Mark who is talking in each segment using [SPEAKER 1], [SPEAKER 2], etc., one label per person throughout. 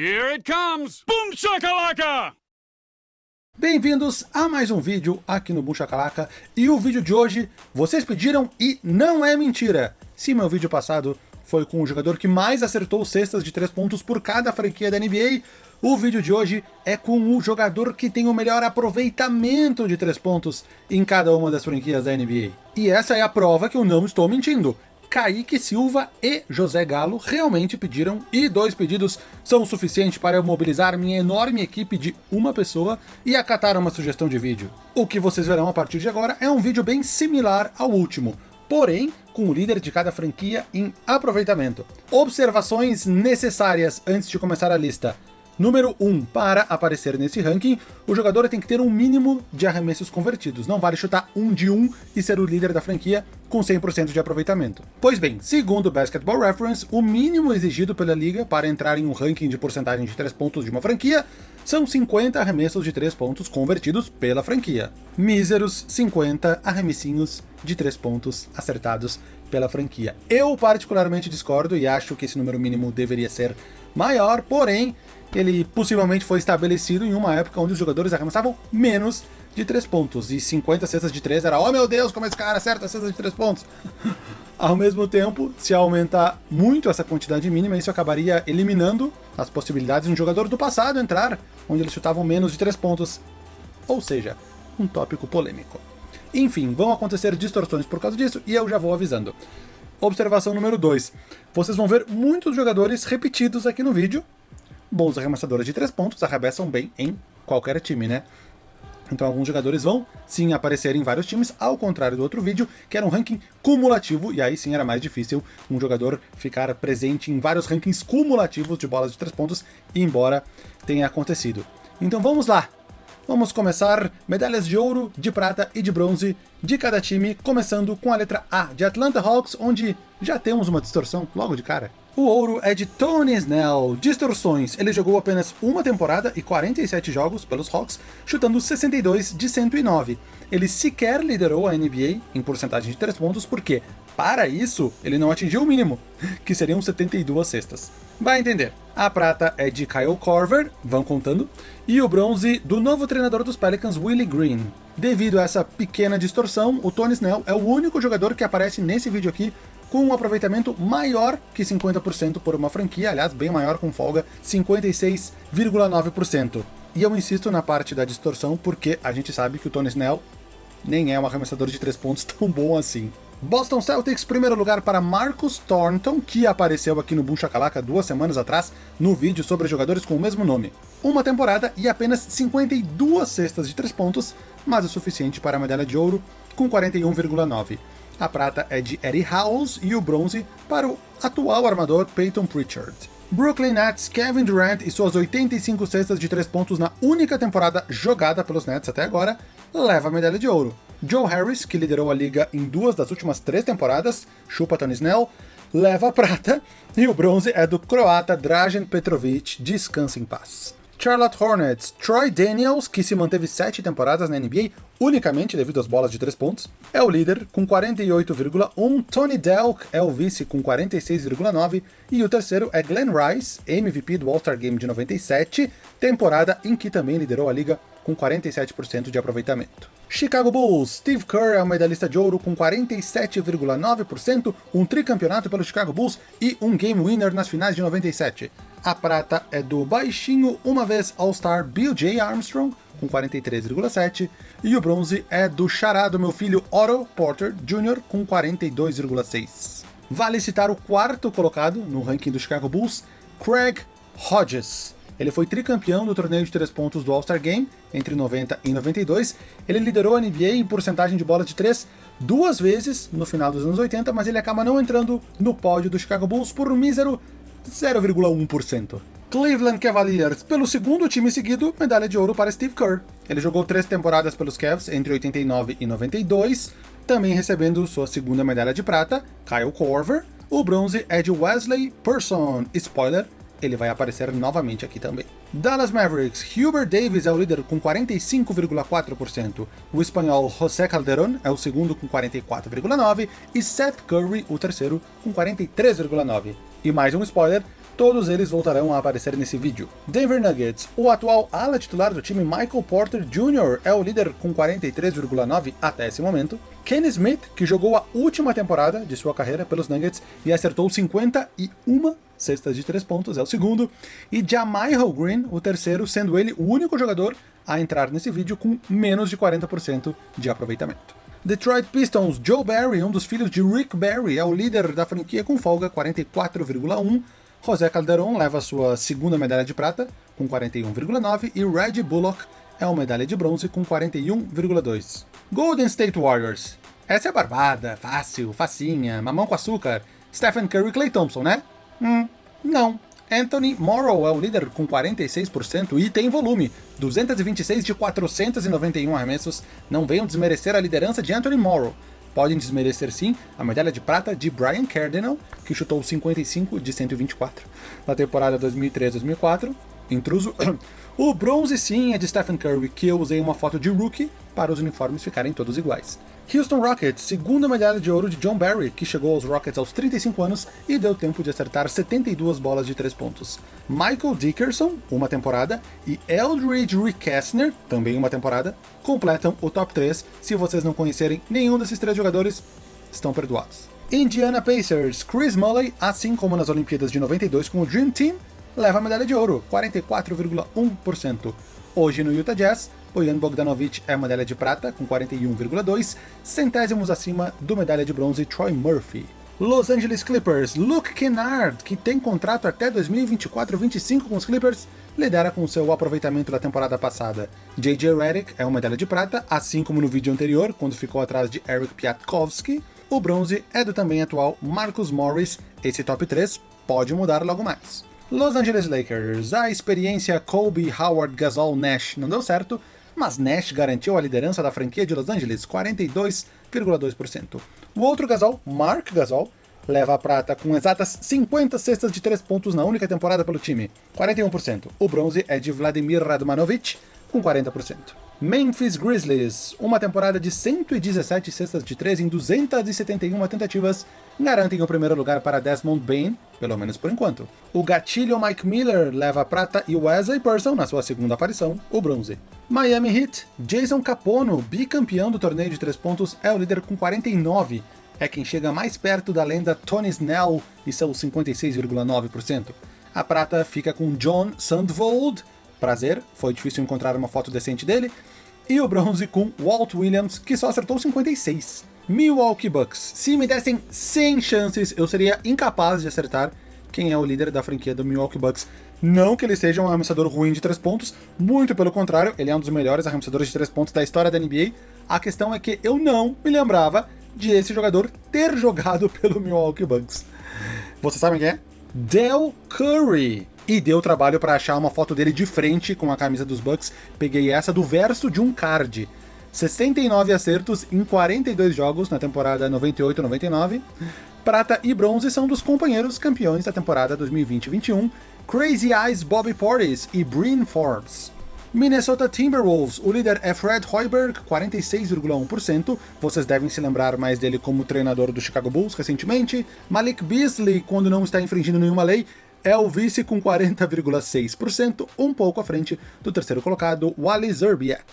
[SPEAKER 1] Here it comes! Boom shakalaka!
[SPEAKER 2] Bem-vindos a mais um vídeo aqui no Boom Shakalaka, e o vídeo de hoje vocês pediram e não é mentira. Se meu vídeo passado foi com o jogador que mais acertou cestas de 3 pontos por cada franquia da NBA, o vídeo de hoje é com o jogador que tem o melhor aproveitamento de 3 pontos em cada uma das franquias da NBA. E essa é a prova que eu não estou mentindo. Kaique Silva e José Galo realmente pediram, e dois pedidos são o suficiente para eu mobilizar minha enorme equipe de uma pessoa e acatar uma sugestão de vídeo. O que vocês verão a partir de agora é um vídeo bem similar ao último, porém com o líder de cada franquia em aproveitamento. Observações necessárias antes de começar a lista. Número 1. Para aparecer nesse ranking, o jogador tem que ter um mínimo de arremessos convertidos. Não vale chutar um de um e ser o líder da franquia com 100% de aproveitamento. Pois bem, segundo o Basketball Reference, o mínimo exigido pela liga para entrar em um ranking de porcentagem de 3 pontos de uma franquia são 50 arremessos de 3 pontos convertidos pela franquia. Míseros 50 arremessinhos de 3 pontos acertados pela franquia. Eu particularmente discordo e acho que esse número mínimo deveria ser maior, porém, ele possivelmente foi estabelecido em uma época onde os jogadores arremessavam menos de 3 pontos, e 50 cestas de 3 era, oh meu Deus, como esse cara acerta cestas de 3 pontos. Ao mesmo tempo, se aumentar muito essa quantidade mínima, isso acabaria eliminando as possibilidades de um jogador do passado entrar, onde eles chutavam menos de 3 pontos. Ou seja, um tópico polêmico. Enfim, vão acontecer distorções por causa disso, e eu já vou avisando. Observação número 2. Vocês vão ver muitos jogadores repetidos aqui no vídeo, bons arremessadores de 3 pontos arremessam bem em qualquer time, né? Então alguns jogadores vão sim aparecer em vários times, ao contrário do outro vídeo, que era um ranking cumulativo, e aí sim era mais difícil um jogador ficar presente em vários rankings cumulativos de bolas de 3 pontos, embora tenha acontecido. Então vamos lá! Vamos começar medalhas de ouro, de prata e de bronze de cada time, começando com a letra A de Atlanta Hawks, onde já temos uma distorção logo de cara. O ouro é de Tony Snell. Distorções. Ele jogou apenas uma temporada e 47 jogos pelos Hawks, chutando 62 de 109. Ele sequer liderou a NBA em porcentagem de 3 pontos, porque, para isso, ele não atingiu o mínimo, que seriam 72 cestas. Vai entender. A prata é de Kyle Korver, vão contando, e o bronze do novo treinador dos Pelicans, Willie Green. Devido a essa pequena distorção, o Tony Snell é o único jogador que aparece nesse vídeo aqui com um aproveitamento maior que 50% por uma franquia, aliás, bem maior com folga, 56,9%. E eu insisto na parte da distorção porque a gente sabe que o Tony Snell nem é um arremessador de 3 pontos tão bom assim. Boston Celtics, primeiro lugar para Marcus Thornton, que apareceu aqui no Boom duas semanas atrás, no vídeo sobre jogadores com o mesmo nome. Uma temporada e apenas 52 cestas de 3 pontos, mas o suficiente para a medalha de ouro, com 41,9. A prata é de Eddie Howells e o bronze para o atual armador Peyton Pritchard. Brooklyn Nets, Kevin Durant e suas 85 cestas de 3 pontos na única temporada jogada pelos Nets até agora, leva a medalha de ouro. Joe Harris, que liderou a liga em duas das últimas três temporadas, chupa Tony Snell, leva a prata, e o bronze é do croata Dražen Petrovic, descansa em paz. Charlotte Hornets, Troy Daniels, que se manteve sete temporadas na NBA unicamente devido às bolas de três pontos, é o líder com 48,1, Tony Delk é o vice com 46,9 e o terceiro é Glenn Rice, MVP do All-Star Game de 97, temporada em que também liderou a liga com 47% de aproveitamento. Chicago Bulls, Steve Kerr é o medalhista de ouro com 47,9%, um tricampeonato pelo Chicago Bulls e um game winner nas finais de 97. A prata é do baixinho, uma vez All-Star Bill J. Armstrong, com 43,7%, e o bronze é do chará do meu filho Otto Porter Jr., com 42,6%. Vale citar o quarto colocado no ranking do Chicago Bulls, Craig Hodges, ele foi tricampeão do torneio de 3 pontos do All-Star Game, entre 90 e 92. Ele liderou a NBA em porcentagem de bola de 3 duas vezes no final dos anos 80, mas ele acaba não entrando no pódio do Chicago Bulls por um mísero 0,1%. Cleveland Cavaliers, pelo segundo time seguido, medalha de ouro para Steve Kerr. Ele jogou três temporadas pelos Cavs entre 89 e 92, também recebendo sua segunda medalha de prata, Kyle Korver. O bronze é de Wesley Person. Spoiler, ele vai aparecer novamente aqui também. Dallas Mavericks, Hubert Davis é o líder com 45,4%, o espanhol José Calderón é o segundo com 44,9% e Seth Curry o terceiro com 43,9%. E mais um spoiler, Todos eles voltarão a aparecer nesse vídeo. Denver Nuggets. O atual ala titular do time Michael Porter Jr. é o líder com 43,9 até esse momento. Ken Smith, que jogou a última temporada de sua carreira pelos Nuggets e acertou 51 cestas de 3 pontos, é o segundo. E Jamichael Green, o terceiro, sendo ele o único jogador a entrar nesse vídeo com menos de 40% de aproveitamento. Detroit Pistons, Joe Barry, um dos filhos de Rick Barry, é o líder da franquia com folga 44,1 José Calderon leva sua segunda medalha de prata, com 41,9, e Reggie Bullock é uma medalha de bronze com 41,2. Golden State Warriors. Essa é barbada, fácil, facinha, mamão com açúcar. Stephen Curry e Clay Thompson, né? Hum, não. Anthony Morrow é o líder com 46% e tem volume, 226 de 491 arremessos. Não venham desmerecer a liderança de Anthony Morrow podem desmerecer sim a medalha de prata de Brian Cardinal, que chutou 55 de 124 na temporada 2003-2004, intruso. O bronze sim é de Stephen Curry, que eu usei uma foto de rookie para os uniformes ficarem todos iguais. Houston Rockets, segunda medalha de ouro de John Barry, que chegou aos Rockets aos 35 anos e deu tempo de acertar 72 bolas de 3 pontos. Michael Dickerson, uma temporada, e Eldridge Rickessner, também uma temporada, completam o top 3. Se vocês não conhecerem nenhum desses três jogadores, estão perdoados. Indiana Pacers, Chris Mulley, assim como nas Olimpíadas de 92 com o Dream Team, leva a medalha de ouro, 44,1%. Hoje no Utah Jazz, Bojan Bogdanovic é medalha de prata, com 41,2, centésimos acima do medalha de bronze Troy Murphy. Los Angeles Clippers, Luke Kennard, que tem contrato até 2024-25 com os Clippers, lidera com seu aproveitamento da temporada passada. J.J. Redick é uma medalha de prata, assim como no vídeo anterior, quando ficou atrás de Eric Piatkowski. O bronze é do também atual Marcus Morris, esse top 3 pode mudar logo mais. Los Angeles Lakers, a experiência Kobe, Howard, Gasol, Nash não deu certo, mas Nash garantiu a liderança da franquia de Los Angeles, 42,2%. O outro Gasol, Mark Gasol, leva a prata com exatas 50 cestas de 3 pontos na única temporada pelo time, 41%. O bronze é de Vladimir Radmanovic, com 40%. Memphis Grizzlies, uma temporada de 117 cestas de 3 em 271 tentativas, garantem o primeiro lugar para Desmond Bain, pelo menos por enquanto. O gatilho Mike Miller leva prata e Wesley Person, na sua segunda aparição, o bronze. Miami Heat, Jason Capono, bicampeão do torneio de 3 pontos, é o líder com 49, é quem chega mais perto da lenda Tony Snell e seus 56,9%. A prata fica com John Sandvold, prazer, foi difícil encontrar uma foto decente dele, e o bronze com Walt Williams, que só acertou 56. Milwaukee Bucks. Se me dessem 100 chances, eu seria incapaz de acertar quem é o líder da franquia do Milwaukee Bucks. Não que ele seja um arremessador ruim de 3 pontos, muito pelo contrário, ele é um dos melhores arremessadores de 3 pontos da história da NBA. A questão é que eu não me lembrava de esse jogador ter jogado pelo Milwaukee Bucks. Vocês sabem quem é? Del Curry e deu trabalho para achar uma foto dele de frente com a camisa dos Bucks. Peguei essa do verso de um card. 69 acertos em 42 jogos na temporada 98-99. Prata e bronze são dos companheiros campeões da temporada 2020-21, Crazy Eyes Bobby Portis e Bryn Forbes. Minnesota Timberwolves, o líder é Fred Hoiberg, 46,1%. Vocês devem se lembrar mais dele como treinador do Chicago Bulls recentemente. Malik Beasley, quando não está infringindo nenhuma lei, é o vice com 40,6%, um pouco à frente do terceiro colocado, Wally Zerbiak.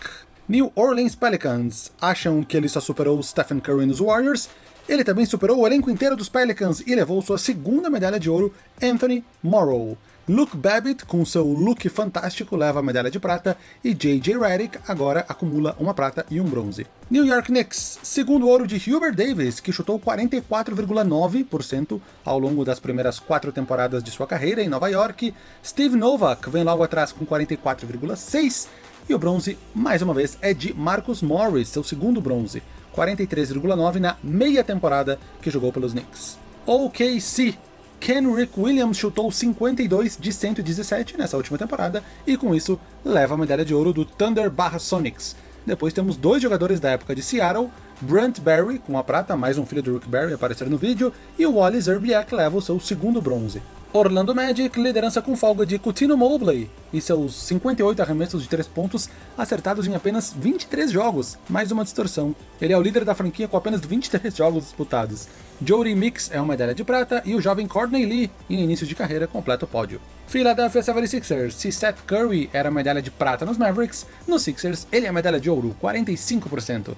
[SPEAKER 2] New Orleans Pelicans acham que ele só superou Stephen Curry nos Warriors, ele também superou o elenco inteiro dos Pelicans e levou sua segunda medalha de ouro, Anthony Morrow. Luke Babbitt, com seu look fantástico, leva a medalha de prata, e J.J. Redick agora acumula uma prata e um bronze. New York Knicks, segundo ouro de Hubert Davis, que chutou 44,9% ao longo das primeiras quatro temporadas de sua carreira em Nova York. Steve Novak vem logo atrás com 44,6%, e o bronze, mais uma vez, é de Marcus Morris, seu segundo bronze, 43,9% na meia temporada que jogou pelos Knicks. OKC, Kenrick Williams chutou 52 de 117 nessa última temporada, e com isso leva a medalha de ouro do Thunder barra Sonics. Depois temos dois jogadores da época de Seattle, Brent Barry, com a prata, mais um filho do Rick Barry aparecer no vídeo, e o Wally Zerbiak leva o seu segundo bronze. Orlando Magic, liderança com folga de Coutinho Mobley, e seus 58 arremessos de 3 pontos acertados em apenas 23 jogos, mais uma distorção. Ele é o líder da franquia com apenas 23 jogos disputados. Jody Mix é uma medalha de prata e o jovem Courtney Lee, em início de carreira, completa o pódio. Philadelphia 76ers, se Seth Curry era medalha de prata nos Mavericks, nos Sixers ele é medalha de ouro, 45%.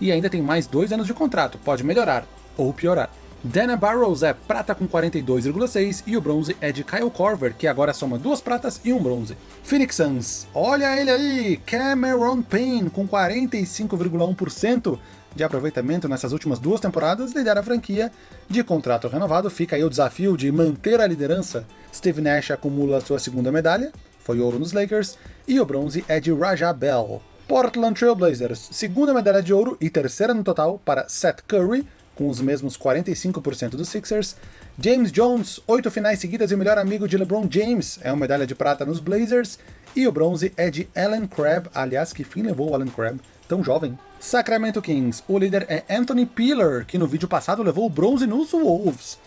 [SPEAKER 2] E ainda tem mais dois anos de contrato, pode melhorar ou piorar. Dana Barrows é prata com 42,6 e o bronze é de Kyle Korver, que agora soma duas pratas e um bronze. Phoenix Suns, olha ele aí, Cameron Payne com 45,1% de aproveitamento nessas últimas duas temporadas, lidera a franquia de contrato renovado. Fica aí o desafio de manter a liderança. Steve Nash acumula sua segunda medalha, foi ouro nos Lakers, e o bronze é de Raja Bell. Portland Trail Blazers, segunda medalha de ouro e terceira no total para Seth Curry, com os mesmos 45% dos Sixers. James Jones, oito finais seguidas e melhor amigo de LeBron James, é uma medalha de prata nos Blazers. E o bronze é de Alan Crabb, aliás, que fim levou o Alan Crabb, tão jovem. Sacramento Kings, o líder é Anthony Peeler, que no vídeo passado levou o bronze nos Wolves.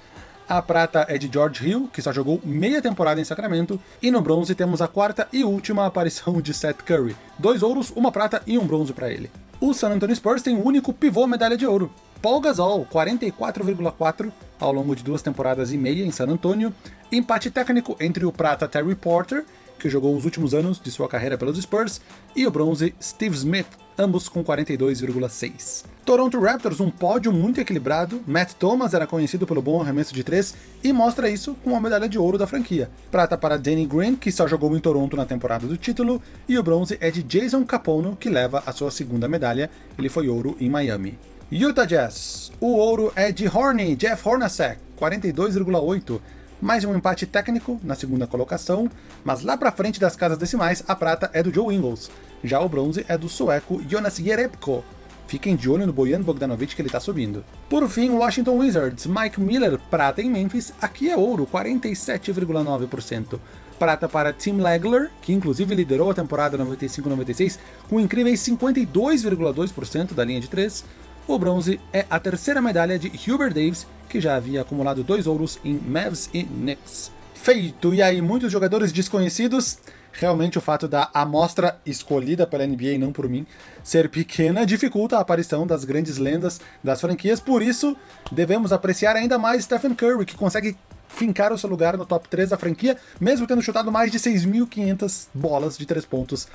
[SPEAKER 2] A prata é de George Hill, que só jogou meia temporada em Sacramento, e no bronze temos a quarta e última aparição de Seth Curry. Dois ouros, uma prata e um bronze para ele. O San Antonio Spurs tem o único pivô medalha de ouro. Paul Gasol, 44,4 ao longo de duas temporadas e meia em San Antonio. Empate técnico entre o prata Terry Porter, que jogou os últimos anos de sua carreira pelos Spurs, e o bronze Steve Smith, ambos com 42,6. Toronto Raptors, um pódio muito equilibrado, Matt Thomas era conhecido pelo bom arremesso de três e mostra isso com a medalha de ouro da franquia. Prata para Danny Green, que só jogou em Toronto na temporada do título, e o bronze é de Jason Capono, que leva a sua segunda medalha, ele foi ouro em Miami. Utah Jazz. O ouro é de Horney, Jeff Hornacek, 42,8. Mais um empate técnico na segunda colocação, mas lá pra frente das casas decimais, a prata é do Joe Ingles. Já o bronze é do sueco Jonas Jerebko. Fiquem de olho no Bojan Bogdanovic que ele tá subindo. Por fim, Washington Wizards, Mike Miller, prata em Memphis, aqui é ouro, 47,9%. Prata para Tim Legler, que inclusive liderou a temporada 95-96 com incríveis 52,2% da linha de 3. O bronze é a terceira medalha de Hubert Davis, que já havia acumulado dois ouros em Mavs e Knicks. Feito! E aí, muitos jogadores desconhecidos? Realmente o fato da amostra escolhida pela NBA e não por mim ser pequena dificulta a aparição das grandes lendas das franquias, por isso devemos apreciar ainda mais Stephen Curry, que consegue fincar o seu lugar no top 3 da franquia, mesmo tendo chutado mais de 6.500 bolas de 3 pontos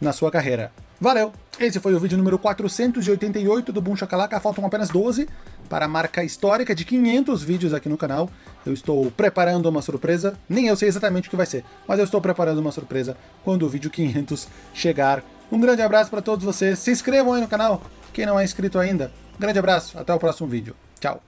[SPEAKER 2] na sua carreira. Valeu! Esse foi o vídeo número 488 do Boom Shakalaka, faltam apenas 12 para a marca histórica de 500 vídeos aqui no canal. Eu estou preparando uma surpresa, nem eu sei exatamente o que vai ser, mas eu estou preparando uma surpresa quando o vídeo 500 chegar. Um grande abraço para todos vocês, se inscrevam aí no canal, quem não é inscrito ainda. Um grande abraço, até o próximo vídeo. Tchau!